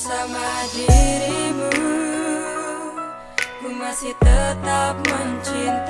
bersama dirimu Ku masih tetap mencintai.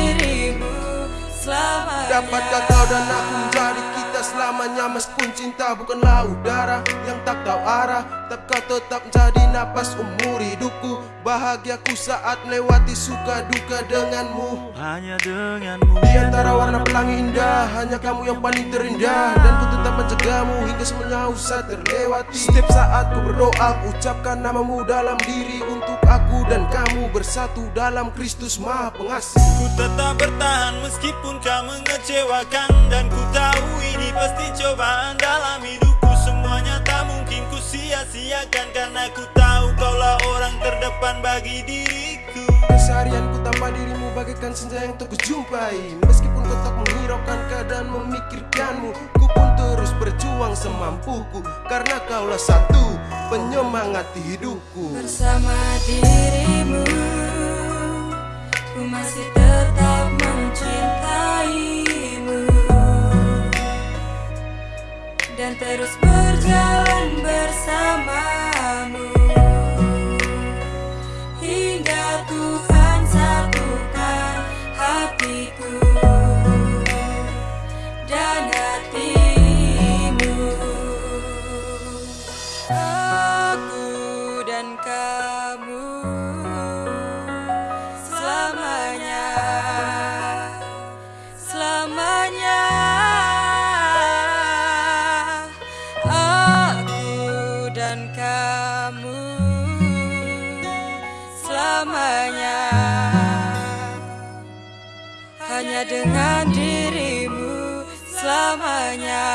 Dapatkah kau dan aku menjadi selamanya Meskipun cinta bukanlah udara yang tak tahu arah Tapi kau tetap menjadi napas umur hidupku. Bahagiaku saat melewati suka duka denganmu. Hanya denganmu. Di antara warna pelangi indah Hanya kamu yang paling terindah. Dan ku tetap mencegahmu hingga semuanya usah terlewati. Setiap saat ku berdoa ku ucapkan namamu dalam diri Untuk aku dan kamu bersatu dalam Kristus maha pengasih. Ku tetap bertahan meskipun kau mengecewakan Dan ku tahu ini pasti cobaan dalam hidupku. Semuanya tak mungkin ku sia-siakan Karena ku tahu kaulah orang terdepan bagi diriku. Keseharianku tanpa dirimu bagaikan senja yang terkujumpai Meskipun kau tak menghiraukan keadaan memikirkanmu Ku pun terus berjuang semampuku Karena kaulah satu penyemangat hidupku. Bersama dirimu Ku masih Dan selamanya. Hanya dengan dirimu selamanya